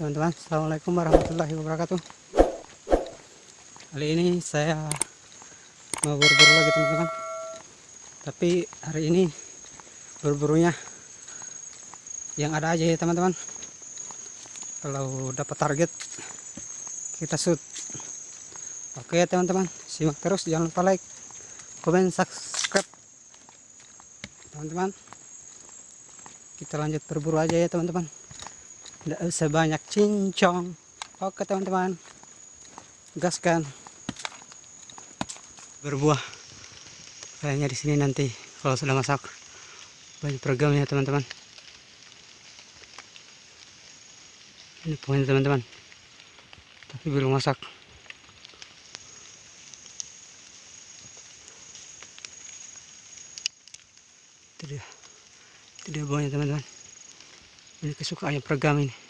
teman-teman. Assalamualaikum warahmatullahi wabarakatuh. Kali ini saya mau berburu lagi teman-teman. Tapi hari ini berburunya yang ada aja ya teman-teman. Kalau dapat target kita shoot. Oke teman-teman. Simak terus. Jangan lupa like komen subscribe. Teman-teman kita lanjut berburu aja ya teman-teman tidak usah banyak cincong. Oke teman-teman. Gaskan. Berbuah. Kayaknya di sini nanti kalau sudah masak banyak ya teman-teman. Ini poin teman-teman. Tapi belum masak. Itu dia. Buahnya teman-teman ini kesukaannya peregam ini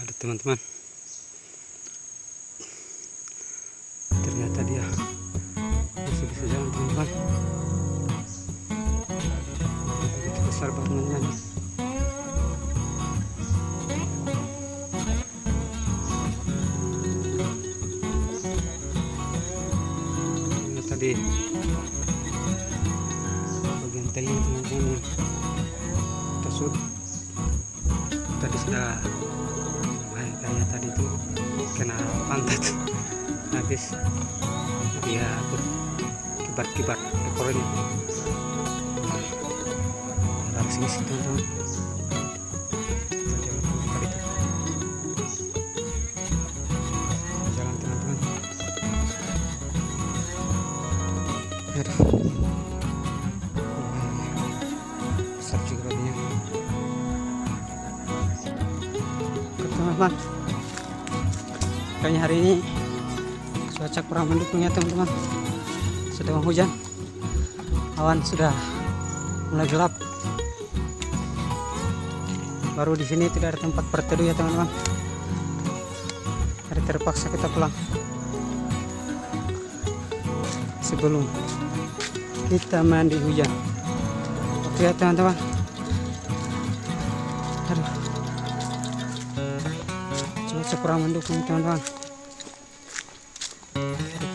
ada teman-teman. Ternyata dia masih bisa jalan teman-teman. Begitu besar bangunannya nih. Ini tadi bagian teling teman-teman tersud tadi sudah kayaknya tadi itu kena pantat. Habis. Dia kibat-kibat ekornya. Harus ngisi teman-teman. Jalan kayaknya hari ini cuaca kurang mendukung ya teman-teman. Sedang hujan. Awan sudah mulai gelap. Baru di sini tidak ada tempat berteduh ya teman-teman. Hari terpaksa kita pulang. Sebelum kita mandi hujan. Oke ya teman-teman. Cuaca kurang mendukung teman-teman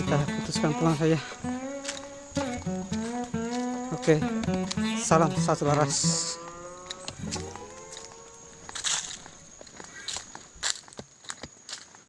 kita putuskan pulang saja. Oke salam satu laras